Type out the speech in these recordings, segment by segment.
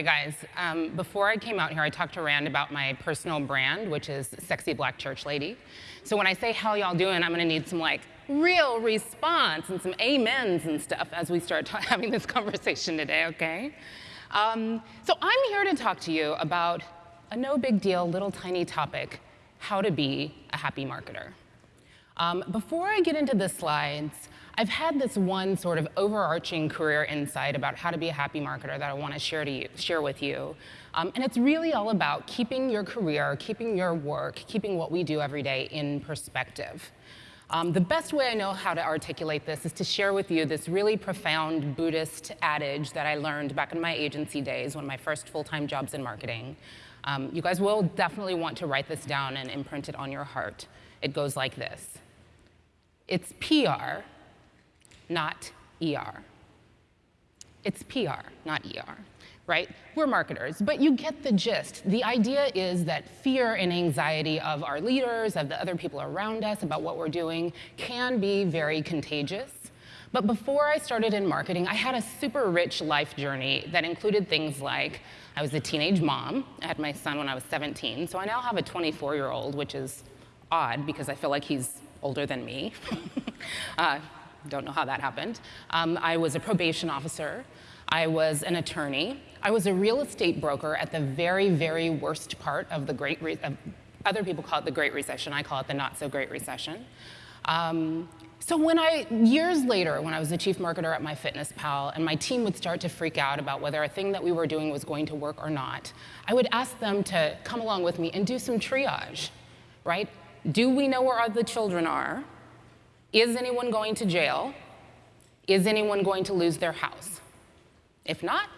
Okay, guys, um, before I came out here, I talked to Rand about my personal brand, which is Sexy Black Church Lady. So when I say, how y'all doing, I'm gonna need some like real response and some amens and stuff as we start having this conversation today, okay? Um, so I'm here to talk to you about a no big deal, little tiny topic, how to be a happy marketer. Um, before I get into the slides, I've had this one sort of overarching career insight about how to be a happy marketer that I want to share, to you, share with you. Um, and it's really all about keeping your career, keeping your work, keeping what we do every day in perspective. Um, the best way I know how to articulate this is to share with you this really profound Buddhist adage that I learned back in my agency days, one of my first full-time jobs in marketing. Um, you guys will definitely want to write this down and imprint it on your heart. It goes like this. It's PR not ER. It's PR, not ER, right? We're marketers, but you get the gist. The idea is that fear and anxiety of our leaders, of the other people around us about what we're doing can be very contagious. But before I started in marketing, I had a super rich life journey that included things like I was a teenage mom. I had my son when I was 17, so I now have a 24-year-old, which is odd because I feel like he's older than me. uh, don't know how that happened. Um, I was a probation officer. I was an attorney. I was a real estate broker at the very, very worst part of the Great Re uh, other people call it the Great Recession. I call it the not so great recession. Um, so when I, years later, when I was the chief marketer at MyFitnessPal and my team would start to freak out about whether a thing that we were doing was going to work or not, I would ask them to come along with me and do some triage, right? Do we know where the children are? Is anyone going to jail? Is anyone going to lose their house? If not,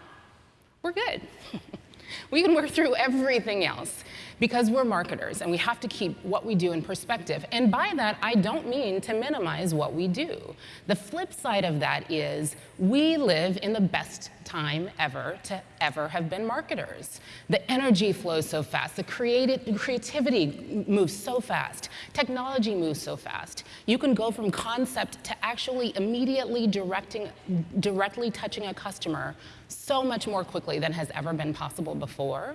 we're good. we can work through everything else because we're marketers and we have to keep what we do in perspective. And by that, I don't mean to minimize what we do. The flip side of that is we live in the best time ever to ever have been marketers. The energy flows so fast, the creativity moves so fast, technology moves so fast. You can go from concept to actually immediately directing, directly touching a customer so much more quickly than has ever been possible before.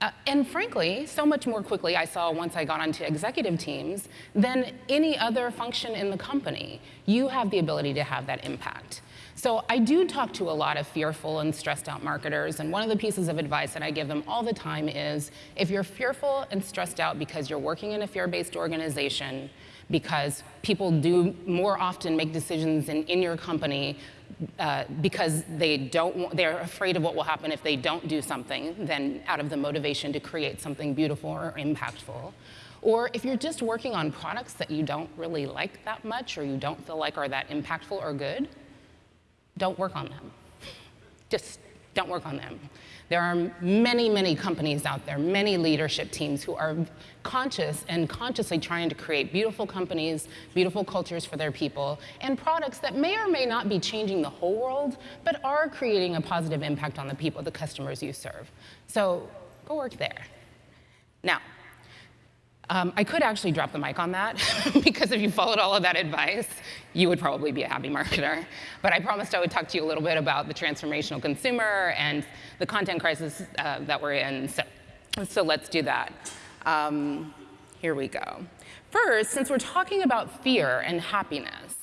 Uh, and frankly, so much more quickly I saw once I got onto executive teams than any other function in the company. You have the ability to have that impact. So I do talk to a lot of fearful and stressed out marketers, and one of the pieces of advice that I give them all the time is, if you're fearful and stressed out because you're working in a fear-based organization, because people do more often make decisions in, in your company uh, because they don't, they're afraid of what will happen if they don't do something than out of the motivation to create something beautiful or impactful. Or if you're just working on products that you don't really like that much or you don't feel like are that impactful or good, don't work on them. Just don't work on them. There are many, many companies out there, many leadership teams who are conscious and consciously trying to create beautiful companies, beautiful cultures for their people, and products that may or may not be changing the whole world, but are creating a positive impact on the people, the customers you serve. So go work there. Now, um, I could actually drop the mic on that, because if you followed all of that advice, you would probably be a happy marketer. But I promised I would talk to you a little bit about the transformational consumer and the content crisis uh, that we're in. So, so let's do that. Um, here we go. First, since we're talking about fear and happiness,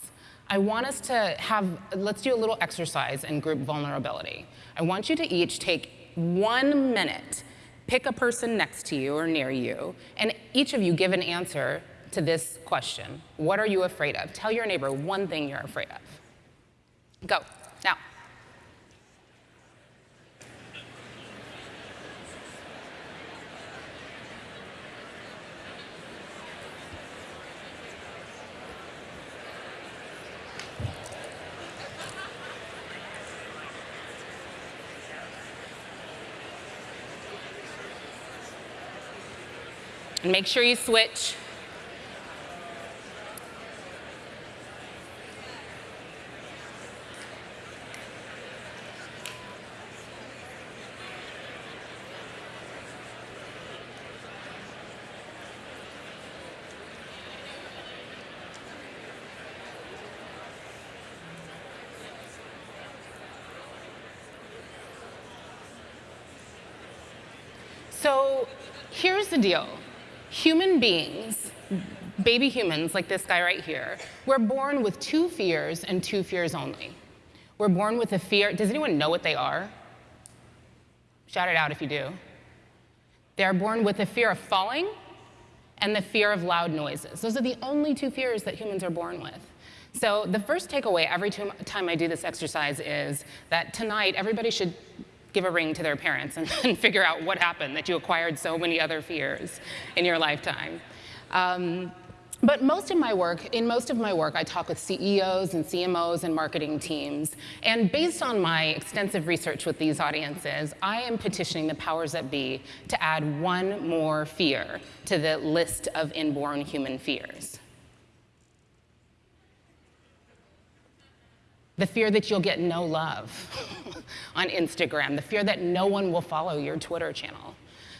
I want us to have, let's do a little exercise in group vulnerability. I want you to each take one minute pick a person next to you or near you, and each of you give an answer to this question. What are you afraid of? Tell your neighbor one thing you're afraid of. Go, And make sure you switch. So here's the deal. Human beings, baby humans like this guy right here, we're born with two fears and two fears only. We're born with a fear, does anyone know what they are? Shout it out if you do. They're born with the fear of falling and the fear of loud noises. Those are the only two fears that humans are born with. So the first takeaway every time I do this exercise is that tonight everybody should give a ring to their parents and, and figure out what happened that you acquired so many other fears in your lifetime. Um, but most of my work, in most of my work, I talk with CEOs and CMOs and marketing teams. And based on my extensive research with these audiences, I am petitioning the powers that be to add one more fear to the list of inborn human fears. The fear that you'll get no love on Instagram, the fear that no one will follow your Twitter channel,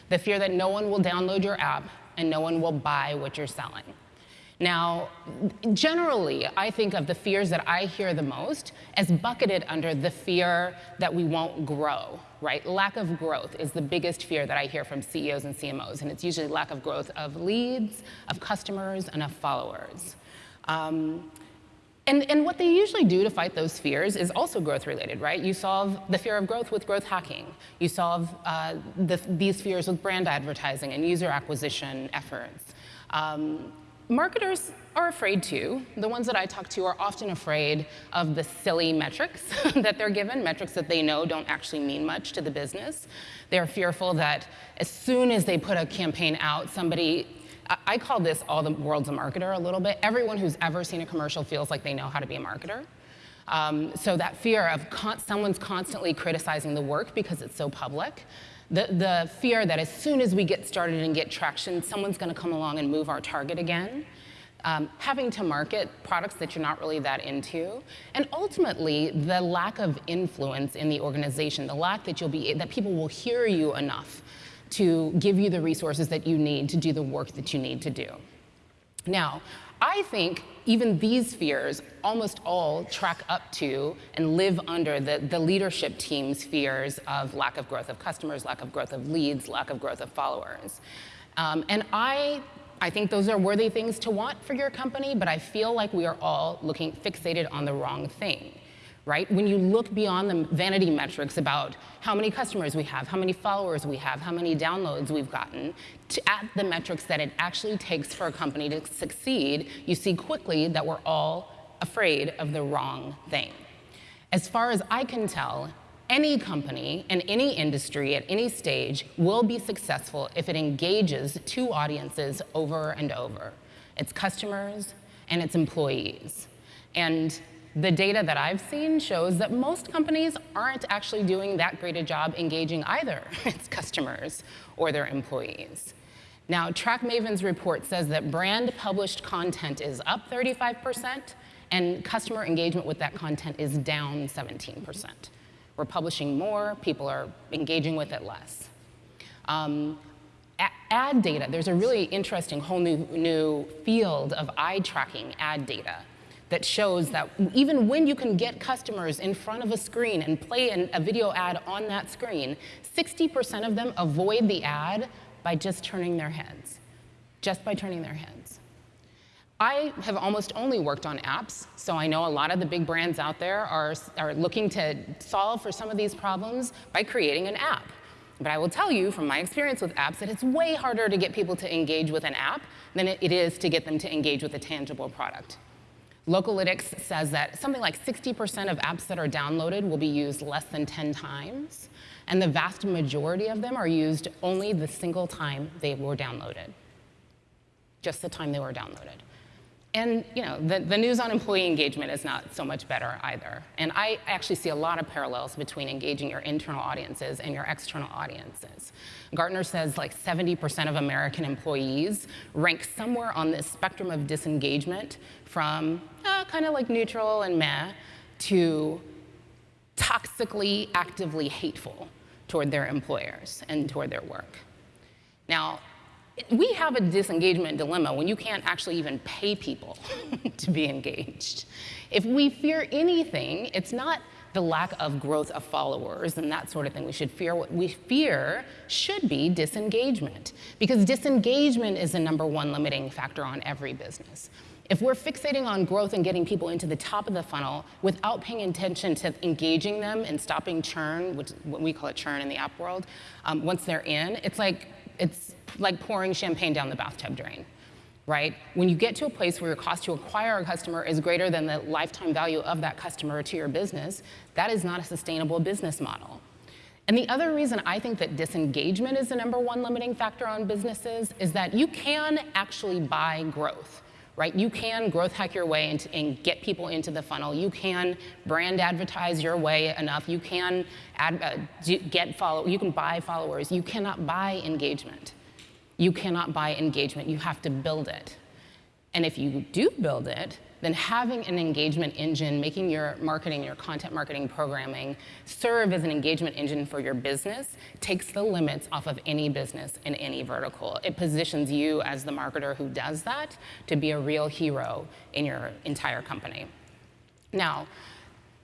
the fear that no one will download your app and no one will buy what you're selling. Now, generally, I think of the fears that I hear the most as bucketed under the fear that we won't grow, right? Lack of growth is the biggest fear that I hear from CEOs and CMOs, and it's usually lack of growth of leads, of customers, and of followers. Um, and, and, what they usually do to fight those fears is also growth related, right? You solve the fear of growth with growth hacking. You solve uh, the, these fears with brand advertising and user acquisition efforts. Um, marketers are afraid too. The ones that I talk to are often afraid of the silly metrics that they're given, metrics that they know don't actually mean much to the business. They're fearful that as soon as they put a campaign out, somebody, I call this all the world's a marketer a little bit. Everyone who's ever seen a commercial feels like they know how to be a marketer. Um, so that fear of con someone's constantly criticizing the work because it's so public, the, the fear that as soon as we get started and get traction, someone's going to come along and move our target again. Um, having to market products that you're not really that into, and ultimately the lack of influence in the organization, the lack that you'll be that people will hear you enough to give you the resources that you need to do the work that you need to do. Now, I think even these fears almost all track up to and live under the, the leadership team's fears of lack of growth of customers, lack of growth of leads, lack of growth of followers. Um, and I, I think those are worthy things to want for your company, but I feel like we are all looking fixated on the wrong thing right? When you look beyond the vanity metrics about how many customers we have, how many followers we have, how many downloads we've gotten, to at the metrics that it actually takes for a company to succeed, you see quickly that we're all afraid of the wrong thing. As far as I can tell, any company in any industry at any stage will be successful if it engages two audiences over and over. Its customers and its employees. And the data that I've seen shows that most companies aren't actually doing that great a job engaging either its customers or their employees. Now, TrackMaven's report says that brand published content is up 35%, and customer engagement with that content is down 17%. We're publishing more, people are engaging with it less. Um, ad data, there's a really interesting whole new, new field of eye tracking ad data that shows that even when you can get customers in front of a screen and play an, a video ad on that screen, 60% of them avoid the ad by just turning their heads, just by turning their heads. I have almost only worked on apps, so I know a lot of the big brands out there are, are looking to solve for some of these problems by creating an app. But I will tell you from my experience with apps that it's way harder to get people to engage with an app than it is to get them to engage with a tangible product. Localytics says that something like 60% of apps that are downloaded will be used less than 10 times, and the vast majority of them are used only the single time they were downloaded, just the time they were downloaded. And you know, the, the news on employee engagement is not so much better either. And I actually see a lot of parallels between engaging your internal audiences and your external audiences. Gartner says like 70% of American employees rank somewhere on this spectrum of disengagement from uh, kind of like neutral and meh to toxically, actively hateful toward their employers and toward their work. Now, we have a disengagement dilemma when you can't actually even pay people to be engaged. If we fear anything, it's not the lack of growth of followers and that sort of thing. We should fear what we fear should be disengagement because disengagement is the number one limiting factor on every business. If we're fixating on growth and getting people into the top of the funnel without paying attention to engaging them and stopping churn, which what we call it churn in the app world, um, once they're in, it's like it's like pouring champagne down the bathtub drain right? When you get to a place where your cost to acquire a customer is greater than the lifetime value of that customer to your business, that is not a sustainable business model. And the other reason I think that disengagement is the number one limiting factor on businesses is that you can actually buy growth, right? You can growth hack your way into, and get people into the funnel. You can brand advertise your way enough. You can ad, uh, get follow. You can buy followers. You cannot buy engagement. You cannot buy engagement, you have to build it. And if you do build it, then having an engagement engine, making your marketing, your content marketing programming serve as an engagement engine for your business takes the limits off of any business in any vertical. It positions you as the marketer who does that to be a real hero in your entire company. Now,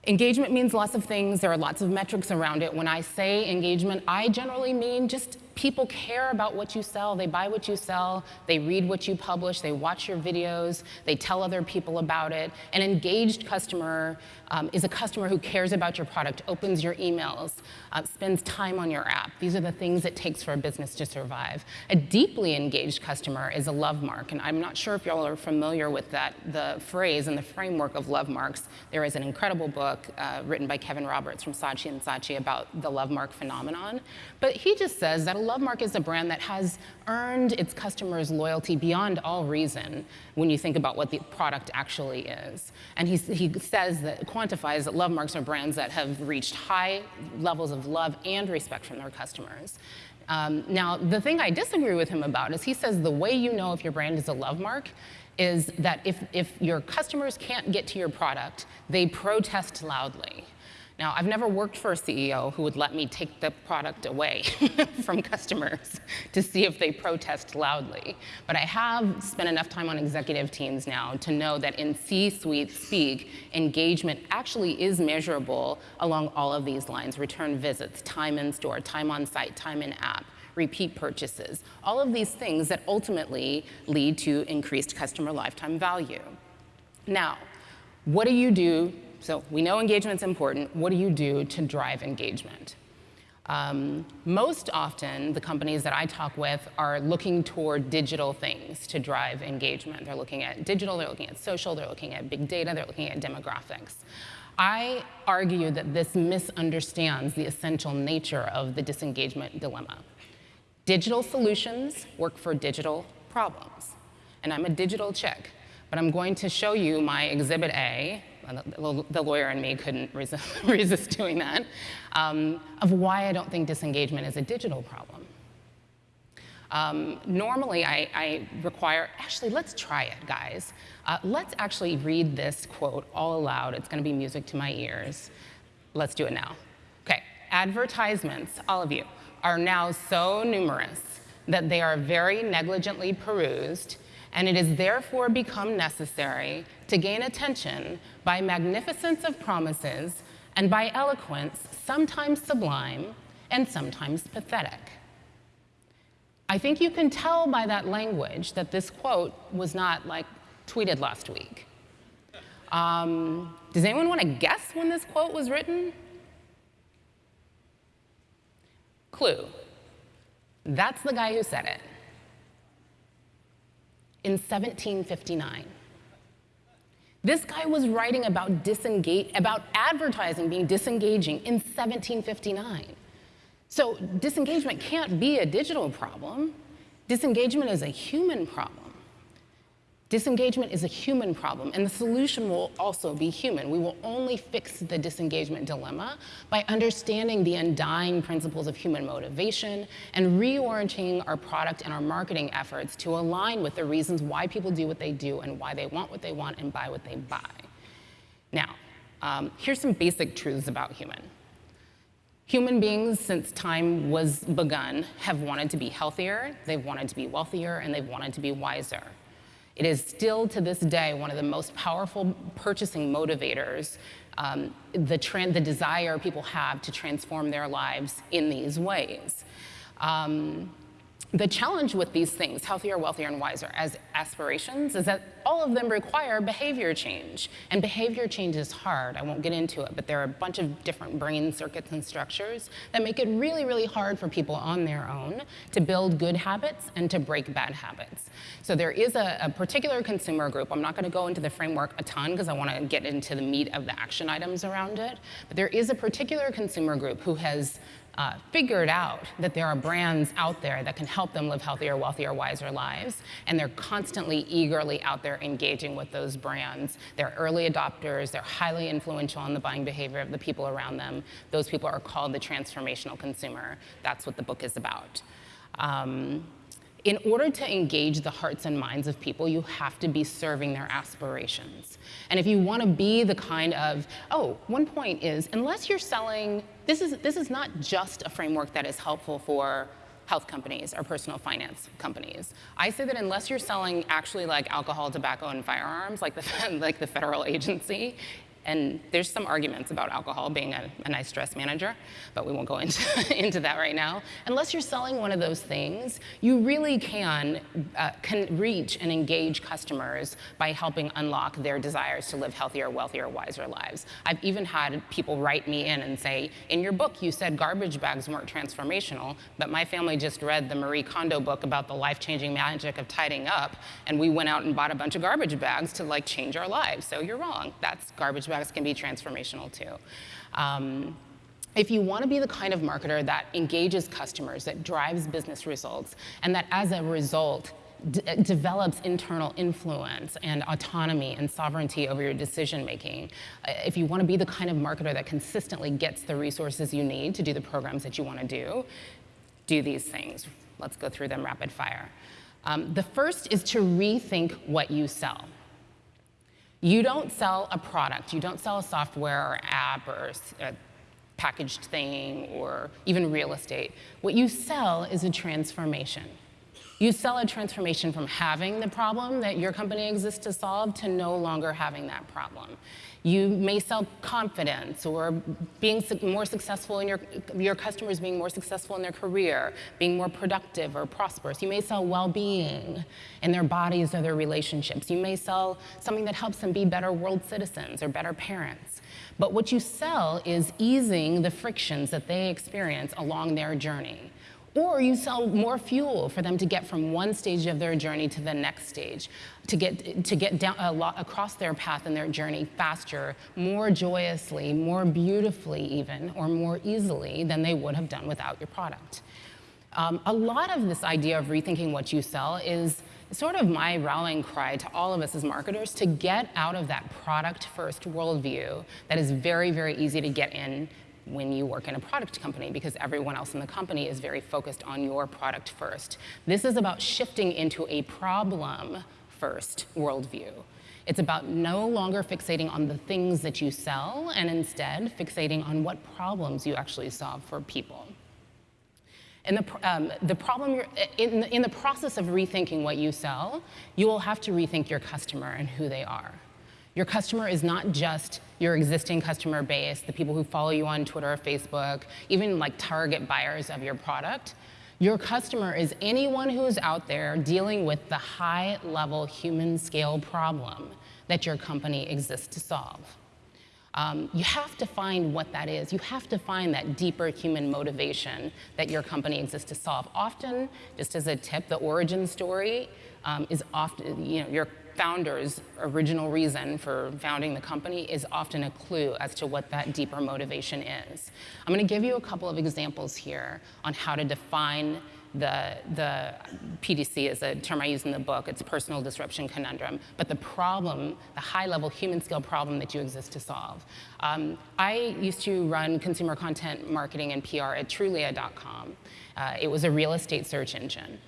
Engagement means lots of things. There are lots of metrics around it. When I say engagement, I generally mean just people care about what you sell. They buy what you sell. They read what you publish. They watch your videos. They tell other people about it. An engaged customer um, is a customer who cares about your product, opens your emails, uh, spends time on your app. These are the things it takes for a business to survive. A deeply engaged customer is a love mark, and I'm not sure if y'all are familiar with that, the phrase and the framework of love marks. There is an incredible book uh, written by Kevin Roberts from Saatchi Saatchi about the love mark phenomenon. But he just says that a Lovemark is a brand that has earned its customers' loyalty beyond all reason when you think about what the product actually is. And he, he says that, quantifies that Lovemarks are brands that have reached high levels of love and respect from their customers. Um, now, the thing I disagree with him about is he says the way you know if your brand is a love mark is that if, if your customers can't get to your product, they protest loudly. Now, I've never worked for a CEO who would let me take the product away from customers to see if they protest loudly. But I have spent enough time on executive teams now to know that in C-suite speak, engagement actually is measurable along all of these lines, return visits, time in store, time on site, time in app, repeat purchases, all of these things that ultimately lead to increased customer lifetime value. Now, what do you do so we know engagement's important. What do you do to drive engagement? Um, most often, the companies that I talk with are looking toward digital things to drive engagement. They're looking at digital, they're looking at social, they're looking at big data, they're looking at demographics. I argue that this misunderstands the essential nature of the disengagement dilemma. Digital solutions work for digital problems. And I'm a digital chick, but I'm going to show you my Exhibit A the lawyer and me couldn't resist, resist doing that, um, of why I don't think disengagement is a digital problem. Um, normally, I, I, require, actually, let's try it, guys. Uh, let's actually read this quote all aloud. It's going to be music to my ears. Let's do it now. Okay, advertisements, all of you, are now so numerous that they are very negligently perused and it has therefore become necessary to gain attention by magnificence of promises and by eloquence, sometimes sublime and sometimes pathetic. I think you can tell by that language that this quote was not like tweeted last week. Um, does anyone want to guess when this quote was written? Clue. That's the guy who said it in 1759. This guy was writing about disengage, about advertising being disengaging in 1759. So disengagement can't be a digital problem. Disengagement is a human problem. Disengagement is a human problem, and the solution will also be human. We will only fix the disengagement dilemma by understanding the undying principles of human motivation and reorienting our product and our marketing efforts to align with the reasons why people do what they do and why they want what they want and buy what they buy. Now, um, here's some basic truths about human. Human beings, since time was begun, have wanted to be healthier, they've wanted to be wealthier, and they've wanted to be wiser. It is still to this day one of the most powerful purchasing motivators, um, the, the, desire people have to transform their lives in these ways. Um, the challenge with these things, healthier, wealthier, and wiser, as aspirations, is that all of them require behavior change. And behavior change is hard. I won't get into it, but there are a bunch of different brain circuits and structures that make it really, really hard for people on their own to build good habits and to break bad habits. So there is a, a particular consumer group. I'm not going to go into the framework a ton because I want to get into the meat of the action items around it. But there is a particular consumer group who has uh, figured out that there are brands out there that can help them live healthier, wealthier, wiser lives, and they're constantly, eagerly out there engaging with those brands. They're early adopters, they're highly influential on the buying behavior of the people around them. Those people are called the transformational consumer. That's what the book is about. Um, in order to engage the hearts and minds of people, you have to be serving their aspirations. And if you want to be the kind of, oh, one point is, unless you're selling, this is, this is not just a framework that is helpful for health companies or personal finance companies. I say that unless you're selling actually like alcohol, tobacco, and firearms, like the, like the federal agency, and there's some arguments about alcohol being a, a nice stress manager, but we won't go into, into that right now. Unless you're selling one of those things, you really can, uh, can reach and engage customers by helping unlock their desires to live healthier, wealthier, wiser lives. I've even had people write me in and say, in your book, you said garbage bags weren't transformational, but my family just read the Marie Kondo book about the life-changing magic of tidying up, and we went out and bought a bunch of garbage bags to like change our lives. So you're wrong. That's garbage can be transformational too. Um, if you want to be the kind of marketer that engages customers, that drives business results, and that as a result develops internal influence and autonomy and sovereignty over your decision making, uh, if you want to be the kind of marketer that consistently gets the resources you need to do the programs that you want to do, do these things. Let's go through them rapid fire. Um, the first is to rethink what you sell. You don't sell a product. You don't sell a software or app or a packaged thing or even real estate. What you sell is a transformation. You sell a transformation from having the problem that your company exists to solve to no longer having that problem. You may sell confidence or being more successful in your, your customers being more successful in their career, being more productive or prosperous. You may sell well-being in their bodies or their relationships. You may sell something that helps them be better world citizens or better parents. But what you sell is easing the frictions that they experience along their journey. Or you sell more fuel for them to get from one stage of their journey to the next stage, to get, to get down a lot across their path in their journey faster, more joyously, more beautifully even, or more easily than they would have done without your product. Um, a lot of this idea of rethinking what you sell is sort of my rallying cry to all of us as marketers to get out of that product first worldview that is very, very easy to get in when you work in a product company because everyone else in the company is very focused on your product first. This is about shifting into a problem first worldview. It's about no longer fixating on the things that you sell and instead fixating on what problems you actually solve for people. And the, um, the problem, in, in the process of rethinking what you sell, you will have to rethink your customer and who they are. Your customer is not just your existing customer base, the people who follow you on Twitter or Facebook, even like target buyers of your product. Your customer is anyone who is out there dealing with the high level human scale problem that your company exists to solve. Um, you have to find what that is. You have to find that deeper human motivation that your company exists to solve. Often, just as a tip, the origin story um, is often, you know, your founder's original reason for founding the company is often a clue as to what that deeper motivation is. I'm going to give you a couple of examples here on how to define the, the PDC is a term I use in the book. It's personal disruption conundrum. But the problem, the high-level human-scale problem that you exist to solve. Um, I used to run consumer content marketing and PR at Trulia.com. Uh, it was a real estate search engine.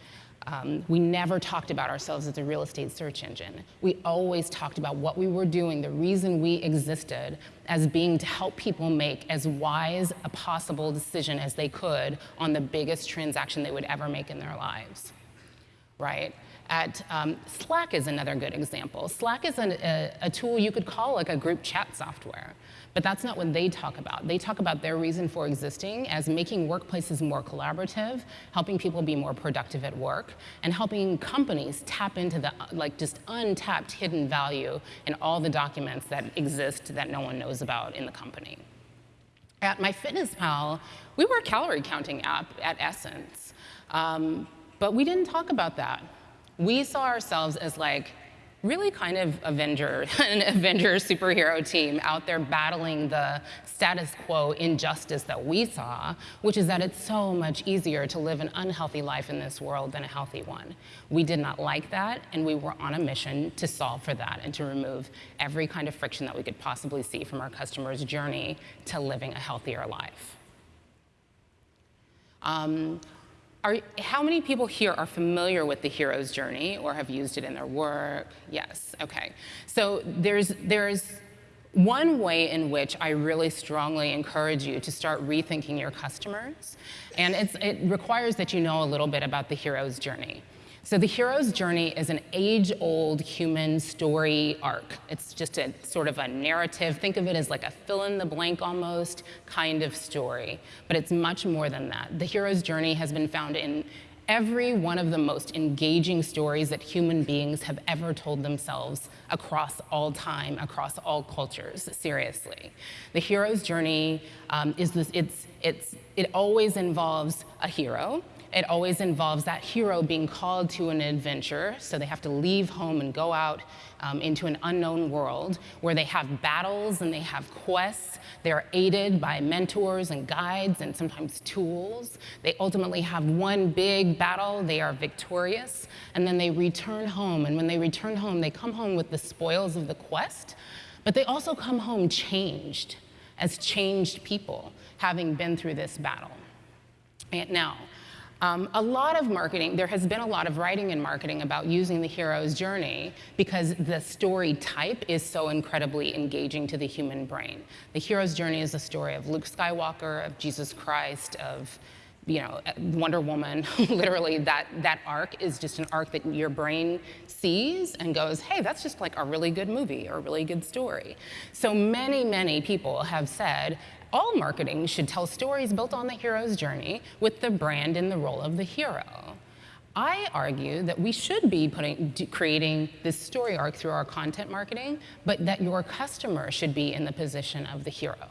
Um, we never talked about ourselves as a real estate search engine. We always talked about what we were doing, the reason we existed, as being to help people make as wise a possible decision as they could on the biggest transaction they would ever make in their lives. Right? At um, Slack is another good example. Slack is an, a, a tool you could call like a group chat software. But that's not what they talk about. They talk about their reason for existing as making workplaces more collaborative, helping people be more productive at work, and helping companies tap into the like just untapped hidden value in all the documents that exist that no one knows about in the company. At MyFitnessPal, we were a calorie counting app at Essence, um, but we didn't talk about that. We saw ourselves as like really kind of Avenger, an Avenger superhero team out there battling the status quo injustice that we saw, which is that it's so much easier to live an unhealthy life in this world than a healthy one. We did not like that, and we were on a mission to solve for that and to remove every kind of friction that we could possibly see from our customers' journey to living a healthier life. Um, are, how many people here are familiar with the hero's journey or have used it in their work? Yes, okay. So there's, there's one way in which I really strongly encourage you to start rethinking your customers, and it requires that you know a little bit about the hero's journey. So the hero's journey is an age-old human story arc. It's just a sort of a narrative. Think of it as like a fill-in-the-blank almost kind of story, but it's much more than that. The hero's journey has been found in every one of the most engaging stories that human beings have ever told themselves across all time, across all cultures, seriously. The hero's journey um, is this, it's, it's, it always involves a hero, it always involves that hero being called to an adventure, so they have to leave home and go out um, into an unknown world where they have battles and they have quests. They're aided by mentors and guides and sometimes tools. They ultimately have one big battle, they are victorious, and then they return home. And when they return home, they come home with the spoils of the quest, but they also come home changed, as changed people, having been through this battle. And now, um, a lot of marketing, there has been a lot of writing in marketing about using the hero's journey because the story type is so incredibly engaging to the human brain. The hero's journey is a story of Luke Skywalker, of Jesus Christ, of you know, Wonder Woman, literally that, that arc is just an arc that your brain sees and goes, hey, that's just like a really good movie or a really good story. So many, many people have said, all marketing should tell stories built on the hero's journey with the brand in the role of the hero. I argue that we should be putting, creating this story arc through our content marketing, but that your customer should be in the position of the hero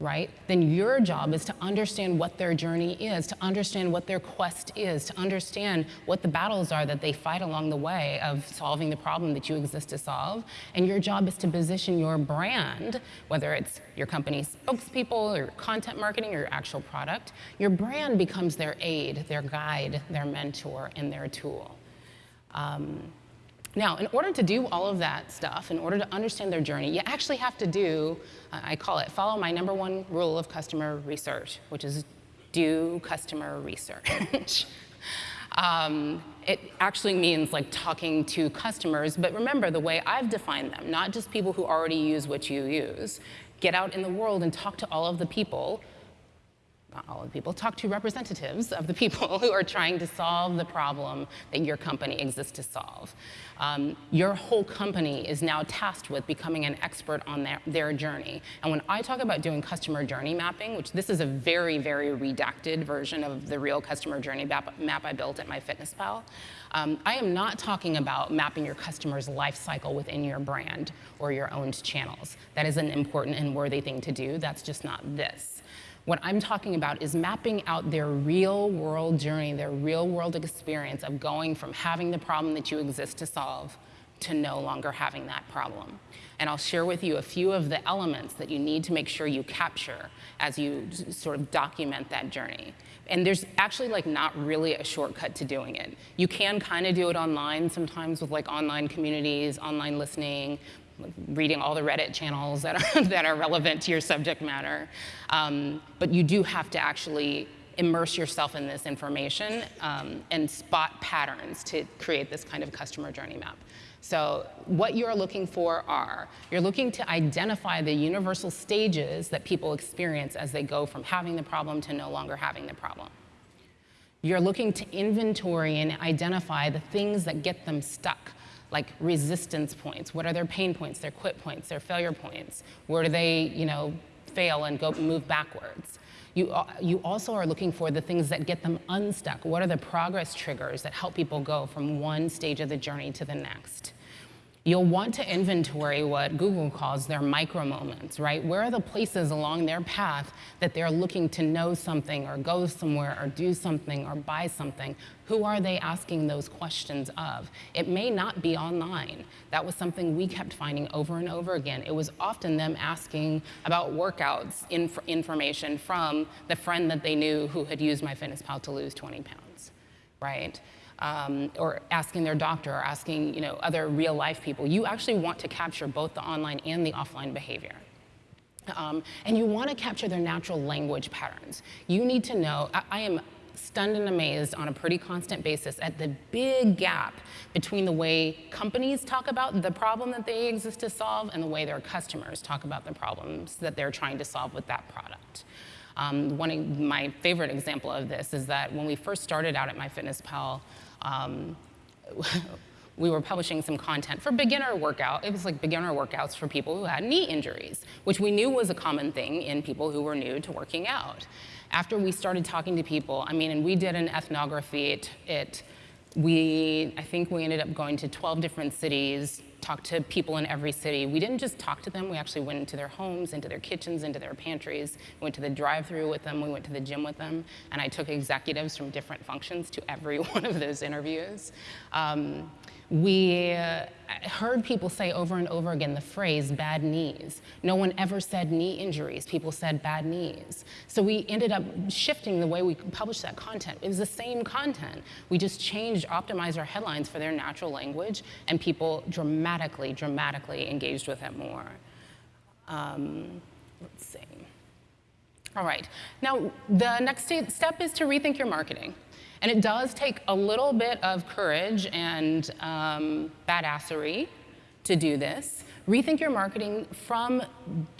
right? Then your job is to understand what their journey is, to understand what their quest is, to understand what the battles are that they fight along the way of solving the problem that you exist to solve. And your job is to position your brand, whether it's your company's spokespeople or content marketing or your actual product, your brand becomes their aid, their guide, their mentor, and their tool. Um, now, in order to do all of that stuff, in order to understand their journey, you actually have to do, uh, I call it, follow my number one rule of customer research, which is do customer research. um, it actually means like talking to customers, but remember the way I've defined them, not just people who already use what you use. Get out in the world and talk to all of the people not all of the people, talk to representatives of the people who are trying to solve the problem that your company exists to solve. Um, your whole company is now tasked with becoming an expert on their, their journey. And when I talk about doing customer journey mapping, which this is a very, very redacted version of the real customer journey map, map I built at MyFitnessPal, um, I am not talking about mapping your customer's life cycle within your brand or your owned channels. That is an important and worthy thing to do. That's just not this. What I'm talking about is mapping out their real world journey, their real world experience of going from having the problem that you exist to solve to no longer having that problem. And I'll share with you a few of the elements that you need to make sure you capture as you sort of document that journey. And there's actually like not really a shortcut to doing it. You can kind of do it online sometimes with like online communities, online listening, reading all the Reddit channels that are, that are relevant to your subject matter. Um, but you do have to actually immerse yourself in this information um, and spot patterns to create this kind of customer journey map. So what you're looking for are, you're looking to identify the universal stages that people experience as they go from having the problem to no longer having the problem. You're looking to inventory and identify the things that get them stuck, like resistance points. What are their pain points, their quit points, their failure points? Where do they, you know, fail and go move backwards? You, you also are looking for the things that get them unstuck. What are the progress triggers that help people go from one stage of the journey to the next? You'll want to inventory what Google calls their micro moments, right? Where are the places along their path that they're looking to know something or go somewhere or do something or buy something? Who are they asking those questions of? It may not be online. That was something we kept finding over and over again. It was often them asking about workouts inf information from the friend that they knew who had used MyFitnessPal to lose 20 pounds, right? Um, or asking their doctor or asking you know, other real life people. You actually want to capture both the online and the offline behavior. Um, and you want to capture their natural language patterns. You need to know, I, I am stunned and amazed on a pretty constant basis at the big gap between the way companies talk about the problem that they exist to solve and the way their customers talk about the problems that they're trying to solve with that product. Um, one of my favorite example of this is that when we first started out at MyFitnessPal, um, we were publishing some content for beginner workout. It was like beginner workouts for people who had knee injuries, which we knew was a common thing in people who were new to working out. After we started talking to people, I mean, and we did an ethnography. It, it we, I think we ended up going to 12 different cities, talked to people in every city. We didn't just talk to them, we actually went into their homes, into their kitchens, into their pantries, we went to the drive-through with them, we went to the gym with them, and I took executives from different functions to every one of those interviews. Um, we uh, heard people say over and over again the phrase bad knees. No one ever said knee injuries. People said bad knees. So we ended up shifting the way we published that content. It was the same content. We just changed, optimized our headlines for their natural language, and people dramatically, dramatically engaged with it more. Um, let's see. All right. Now, the next step is to rethink your marketing. And it does take a little bit of courage and um, badassery to do this. Rethink your marketing from,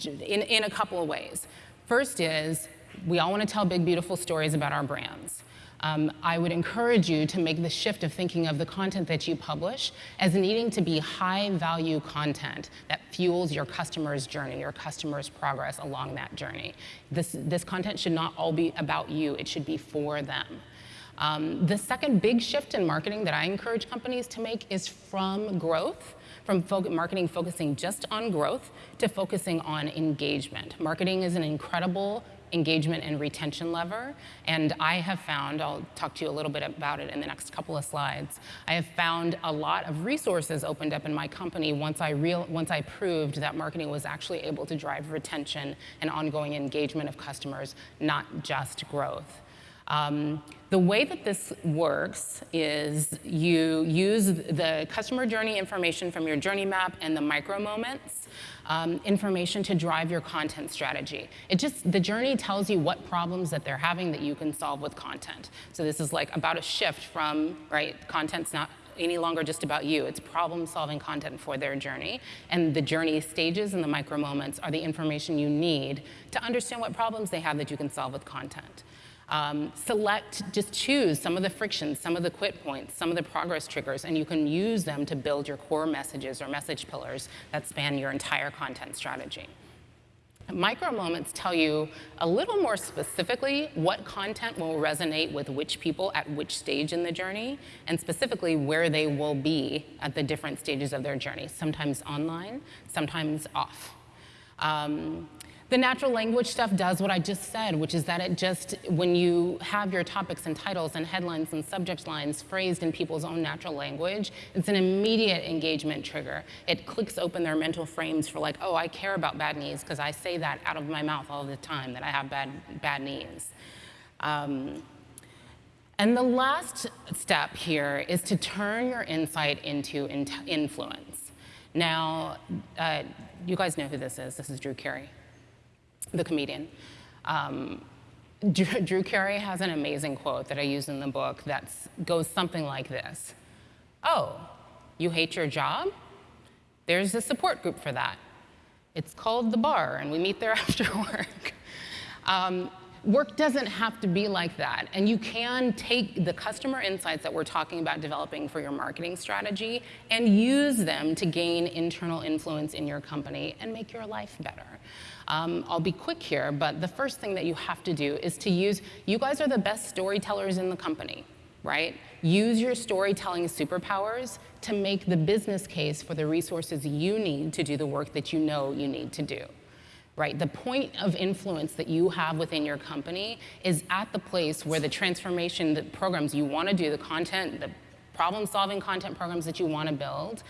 in, in a couple of ways. First is, we all want to tell big, beautiful stories about our brands. Um, I would encourage you to make the shift of thinking of the content that you publish as needing to be high value content that fuels your customer's journey, your customer's progress along that journey. This, this content should not all be about you, it should be for them. Um, the second big shift in marketing that I encourage companies to make is from growth, from fo marketing focusing just on growth to focusing on engagement. Marketing is an incredible engagement and retention lever. And I have found, I'll talk to you a little bit about it in the next couple of slides, I have found a lot of resources opened up in my company once I, real, once I proved that marketing was actually able to drive retention and ongoing engagement of customers, not just growth. Um, the way that this works is you use the customer journey information from your journey map and the micro moments um, information to drive your content strategy. It just, the journey tells you what problems that they're having that you can solve with content. So this is like about a shift from, right, content's not any longer just about you. It's problem solving content for their journey. And the journey stages and the micro moments are the information you need to understand what problems they have that you can solve with content. Um, select, just choose some of the frictions, some of the quit points, some of the progress triggers, and you can use them to build your core messages or message pillars that span your entire content strategy. Micro moments tell you a little more specifically what content will resonate with which people at which stage in the journey, and specifically where they will be at the different stages of their journey, sometimes online, sometimes off. Um, the natural language stuff does what I just said, which is that it just, when you have your topics and titles and headlines and subject lines phrased in people's own natural language, it's an immediate engagement trigger. It clicks open their mental frames for like, oh, I care about bad knees because I say that out of my mouth all the time, that I have bad, bad knees. Um, and the last step here is to turn your insight into in influence. Now, uh, you guys know who this is. This is Drew Carey the comedian. Um, Drew, Drew Carey has an amazing quote that I use in the book that goes something like this. Oh, you hate your job? There's a support group for that. It's called The Bar, and we meet there after work. Um, work doesn't have to be like that. And you can take the customer insights that we're talking about developing for your marketing strategy and use them to gain internal influence in your company and make your life better. Um, I'll be quick here, but the first thing that you have to do is to use, you guys are the best storytellers in the company, right? Use your storytelling superpowers to make the business case for the resources you need to do the work that you know you need to do right? The point of influence that you have within your company is at the place where the transformation, the programs you want to do, the content, the problem-solving content programs that you want to build,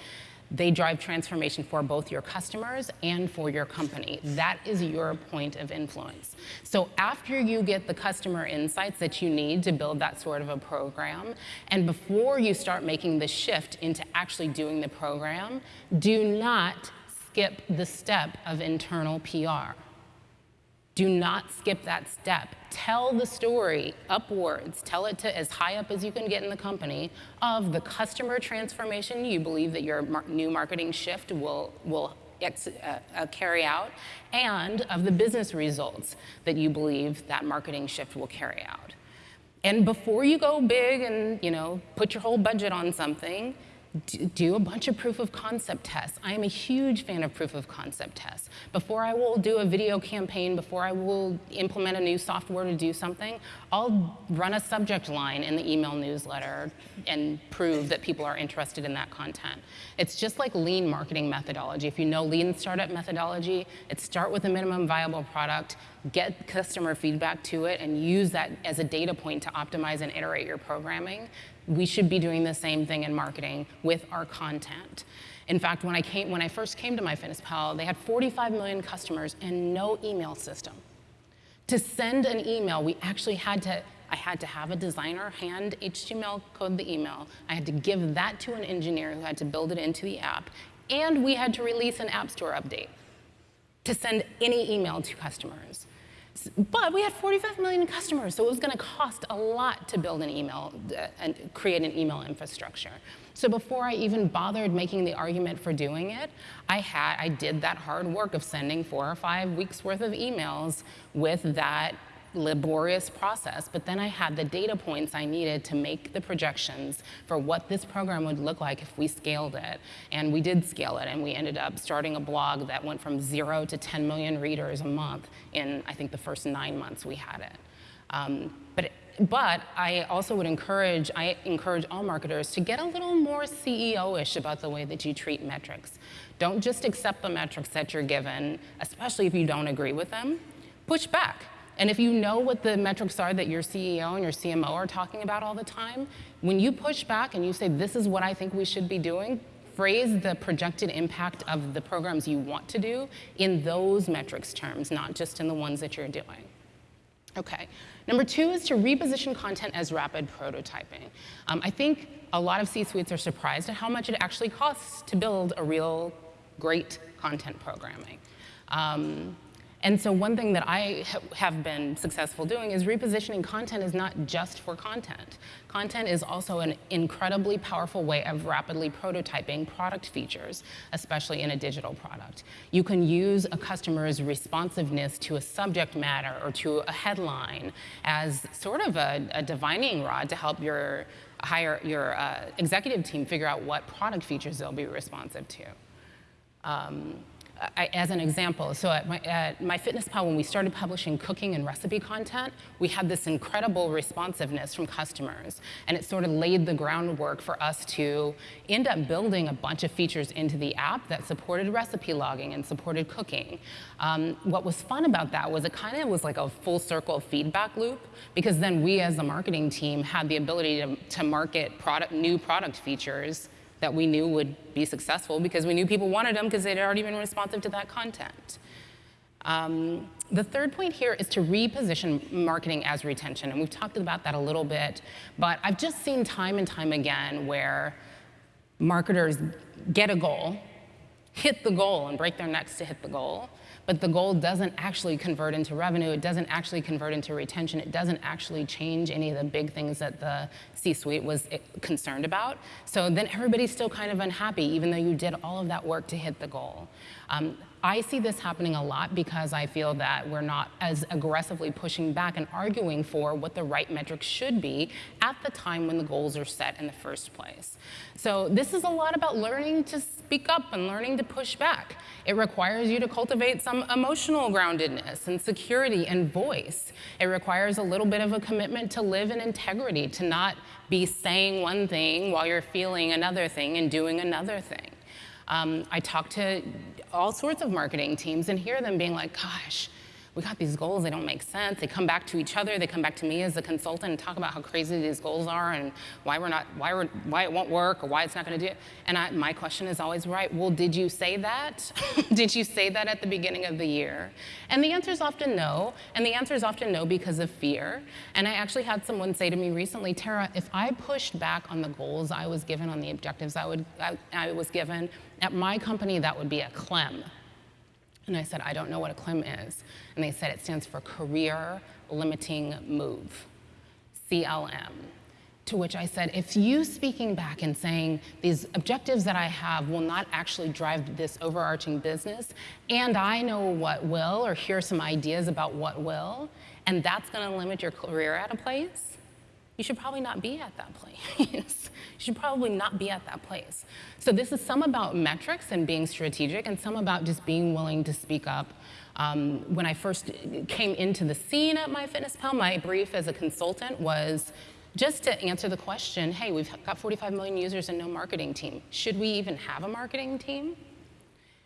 they drive transformation for both your customers and for your company. That is your point of influence. So after you get the customer insights that you need to build that sort of a program, and before you start making the shift into actually doing the program, do not skip the step of internal PR. Do not skip that step. Tell the story upwards. Tell it to as high up as you can get in the company of the customer transformation you believe that your mar new marketing shift will, will uh, uh, carry out and of the business results that you believe that marketing shift will carry out. And before you go big and you know put your whole budget on something, do a bunch of proof of concept tests. I am a huge fan of proof of concept tests. Before I will do a video campaign, before I will implement a new software to do something, I'll run a subject line in the email newsletter and prove that people are interested in that content. It's just like lean marketing methodology. If you know lean startup methodology, it's start with a minimum viable product, get customer feedback to it, and use that as a data point to optimize and iterate your programming we should be doing the same thing in marketing with our content. In fact, when I, came, when I first came to MyFitnessPal, they had 45 million customers and no email system. To send an email, we actually had to, I had to have a designer hand HTML code the email. I had to give that to an engineer who had to build it into the app. And we had to release an App Store update to send any email to customers. But we had 45 million customers, so it was going to cost a lot to build an email uh, and create an email infrastructure. So before I even bothered making the argument for doing it, I had I did that hard work of sending four or five weeks worth of emails with that laborious process, but then I had the data points I needed to make the projections for what this program would look like if we scaled it. And we did scale it, and we ended up starting a blog that went from zero to 10 million readers a month in, I think, the first nine months we had it. Um, but, but I also would encourage, I encourage all marketers to get a little more CEO-ish about the way that you treat metrics. Don't just accept the metrics that you're given, especially if you don't agree with them. Push back and if you know what the metrics are that your CEO and your CMO are talking about all the time, when you push back and you say, this is what I think we should be doing, phrase the projected impact of the programs you want to do in those metrics terms, not just in the ones that you're doing. Okay, number two is to reposition content as rapid prototyping. Um, I think a lot of C-suites are surprised at how much it actually costs to build a real great content programming. Um, and so one thing that I ha have been successful doing is repositioning content is not just for content. Content is also an incredibly powerful way of rapidly prototyping product features, especially in a digital product. You can use a customer's responsiveness to a subject matter or to a headline as sort of a, a divining rod to help your hire your uh, executive team figure out what product features they'll be responsive to. Um, I, as an example, so at, my, at MyFitnessPal, when we started publishing cooking and recipe content, we had this incredible responsiveness from customers. And it sort of laid the groundwork for us to end up building a bunch of features into the app that supported recipe logging and supported cooking. Um, what was fun about that was it kind of was like a full circle feedback loop, because then we as the marketing team had the ability to, to market product, new product features that we knew would be successful because we knew people wanted them because they'd already been responsive to that content. Um, the third point here is to reposition marketing as retention, and we've talked about that a little bit, but I've just seen time and time again where marketers get a goal, hit the goal and break their necks to hit the goal, but the goal doesn't actually convert into revenue, it doesn't actually convert into retention, it doesn't actually change any of the big things that the C-suite was eh, concerned about. So then everybody's still kind of unhappy, even though you did all of that work to hit the goal. Um, I see this happening a lot because I feel that we're not as aggressively pushing back and arguing for what the right metrics should be at the time when the goals are set in the first place. So this is a lot about learning to speak up and learning to push back. It requires you to cultivate some emotional groundedness and security and voice. It requires a little bit of a commitment to live in integrity, to not be saying one thing while you're feeling another thing and doing another thing. Um, I talk to all sorts of marketing teams and hear them being like, gosh, we got these goals, they don't make sense. They come back to each other, they come back to me as a consultant and talk about how crazy these goals are and why we're not, why, we're, why it won't work or why it's not gonna do it. And I, my question is always, right, well, did you say that? did you say that at the beginning of the year? And the answer is often no, and the answer is often no because of fear. And I actually had someone say to me recently, Tara, if I pushed back on the goals I was given, on the objectives I, would, I, I was given, at my company, that would be a CLEM. And I said, I don't know what a CLIM is. And they said it stands for Career Limiting Move, CLM. To which I said, if you speaking back and saying these objectives that I have will not actually drive this overarching business, and I know what will, or hear some ideas about what will, and that's gonna limit your career at a place, you should probably not be at that place. should probably not be at that place. So this is some about metrics and being strategic and some about just being willing to speak up. Um, when I first came into the scene at MyFitnessPal, my brief as a consultant was just to answer the question, hey, we've got 45 million users and no marketing team. Should we even have a marketing team?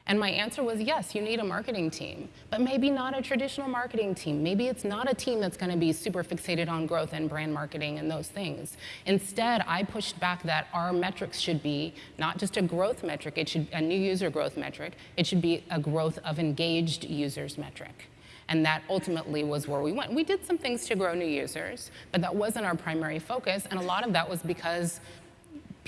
And my answer was yes, you need a marketing team, but maybe not a traditional marketing team. Maybe it's not a team that's going to be super fixated on growth and brand marketing and those things. Instead, I pushed back that our metrics should be not just a growth metric, it should a new user growth metric, it should be a growth of engaged users metric. And that ultimately was where we went. We did some things to grow new users, but that wasn't our primary focus. And a lot of that was because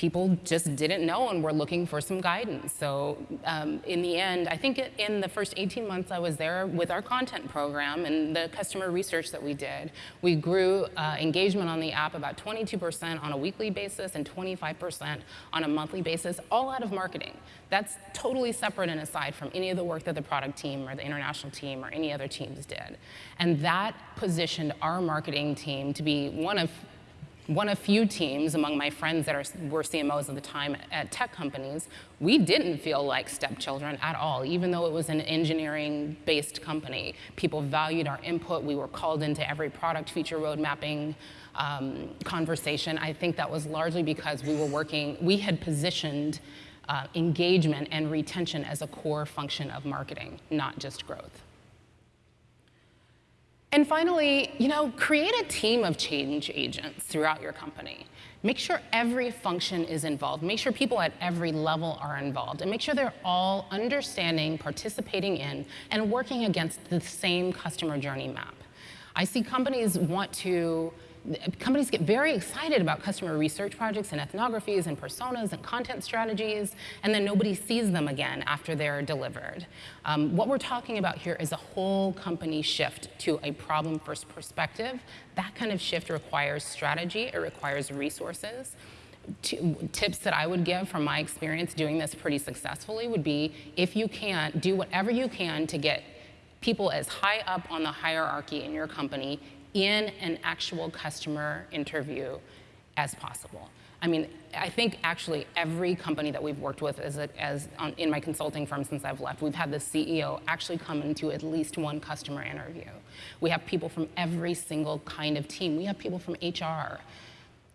people just didn't know and were looking for some guidance. So um, in the end, I think in the first 18 months I was there with our content program and the customer research that we did, we grew uh, engagement on the app about 22% on a weekly basis and 25% on a monthly basis, all out of marketing. That's totally separate and aside from any of the work that the product team or the international team or any other teams did. And that positioned our marketing team to be one of one of few teams among my friends that are, were CMOs at the time at tech companies, we didn't feel like stepchildren at all, even though it was an engineering-based company. People valued our input. We were called into every product feature road mapping um, conversation. I think that was largely because we were working, we had positioned uh, engagement and retention as a core function of marketing, not just growth. And finally, you know, create a team of change agents throughout your company. Make sure every function is involved. Make sure people at every level are involved. And make sure they're all understanding, participating in, and working against the same customer journey map. I see companies want to companies get very excited about customer research projects and ethnographies and personas and content strategies, and then nobody sees them again after they're delivered. Um, what we're talking about here is a whole company shift to a problem-first perspective. That kind of shift requires strategy, it requires resources. tips that I would give from my experience doing this pretty successfully would be if you can, do whatever you can to get people as high up on the hierarchy in your company in an actual customer interview as possible. I mean, I think actually every company that we've worked with as, a, as on, in my consulting firm since I've left, we've had the CEO actually come into at least one customer interview. We have people from every single kind of team. We have people from HR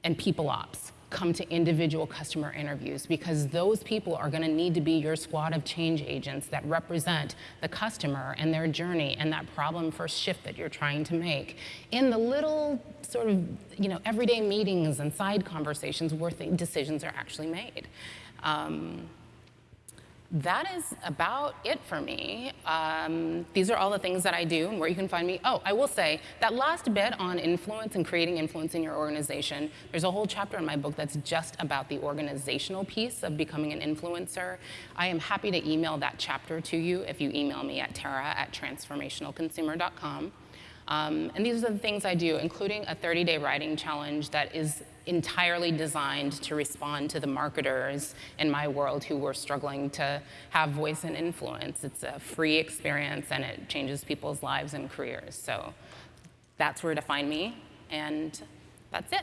and people ops come to individual customer interviews because those people are going to need to be your squad of change agents that represent the customer and their journey and that problem first shift that you're trying to make in the little sort of you know everyday meetings and side conversations where the decisions are actually made. Um, that is about it for me. Um, these are all the things that I do and where you can find me. Oh, I will say that last bit on influence and creating influence in your organization, there's a whole chapter in my book that's just about the organizational piece of becoming an influencer. I am happy to email that chapter to you if you email me at tara at transformationalconsumer.com. Um, and these are the things I do, including a 30-day writing challenge that is entirely designed to respond to the marketers in my world who were struggling to have voice and influence. It's a free experience and it changes people's lives and careers. So that's where to find me, and that's it.